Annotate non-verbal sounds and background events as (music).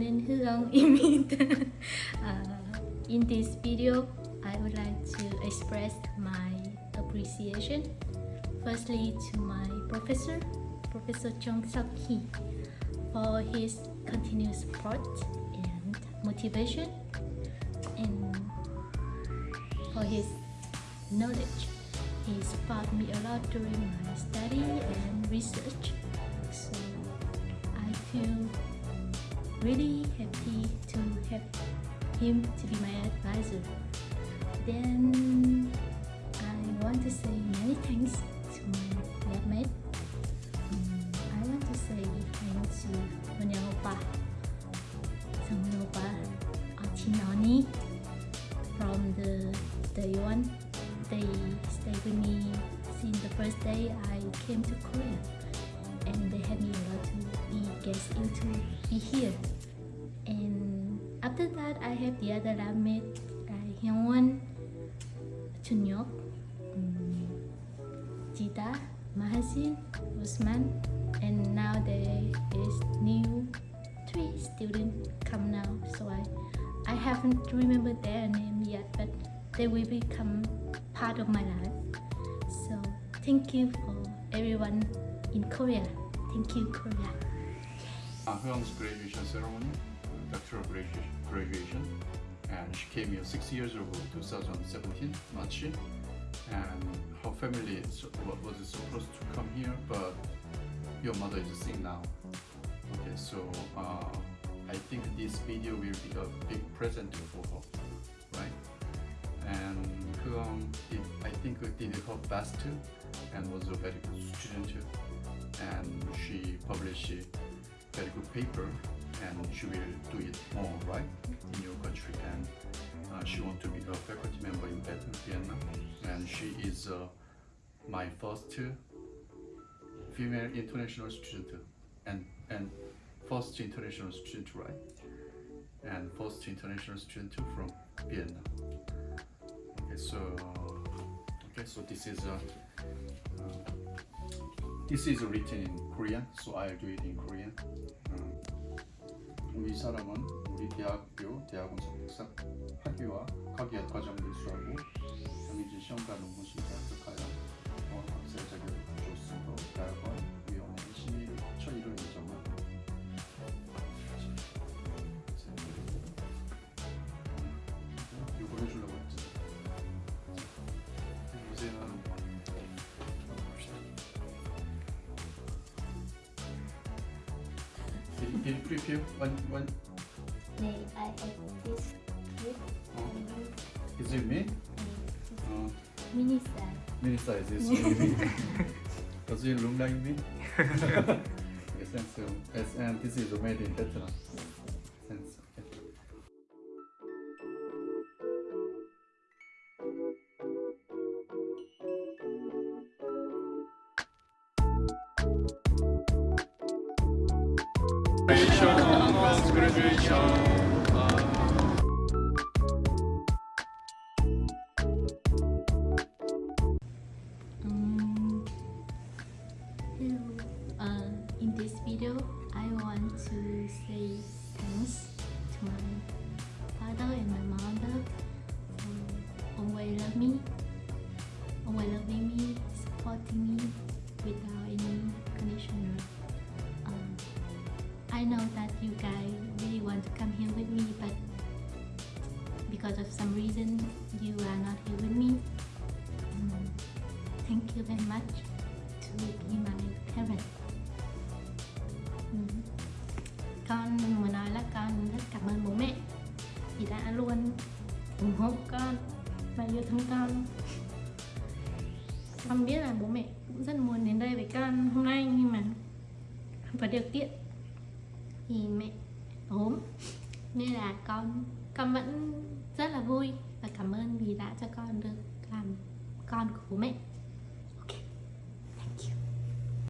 (laughs) Imit. uh, in this video, I would like to express my appreciation firstly to my professor, Professor Chung Seok Hee, for his continuous support and motivation and for his knowledge. He taught me a lot during my study and research. So I feel really happy to have him to be my advisor. Then I want to say many thanks to my labmate. Um, I want to say thanks to Munyang Oppa, Sang Achinani from the day one. They stayed with me since the first day I came to Korea and they had me guest into be here. And after that I have the other lab mate like Hyungwon, Chunyok, um, Jita, Mahasin, Usman and now there is new three students come now. So I I haven't remembered their name yet but they will become part of my life. So thank you for everyone in Korea. Thank you Korea. uh, Hyung's graduation ceremony, uh, doctoral graduation, and she came here six years ago, 2017, March, and her family was supposed to come here, but your mother is sick now. Okay, so uh, I think this video will be a big present for her, right? And Hyung did, I think, did her best and was a very good student. And she published very good paper and she will do it more right in your country. And uh, she want to be a faculty member in Vietnam and she is uh, my first female international student and and first international student right and first international student from Vietnam okay so okay so this is uh, uh, this is written in Korean, so I'll do it in Korean. 음, 이 사람은 우리 대학교 대학원 석사 학위와 학위학 과정을 수하고 정해진 시험과 논문 심사 합격하여 어, 박사 자격을 You, can you one one? May I have this Oh, is it me? Uh, mini size mini size is (laughs) me. Does it look like me? (laughs) yes, and so yes, and this is made in Vietnam. Um, hello. Uh, in this video, I want to say thanks to my I know that you guys really want to come here with me, but because of some reason, you are not here with me. Um, thank you very much to be my parent. Ừm. Con muốn nói là con rất cảm ơn bố mẹ vì đã luôn ủng hộ con và yêu thương con. Con biết là bố mẹ cũng rất muốn đến đây với con hôm nay nhưng mà không có điều kiện thì mẹ ốm. Nên là con con vẫn rất là vui và cảm ơn vì đã cho con được làm con của bố mẹ.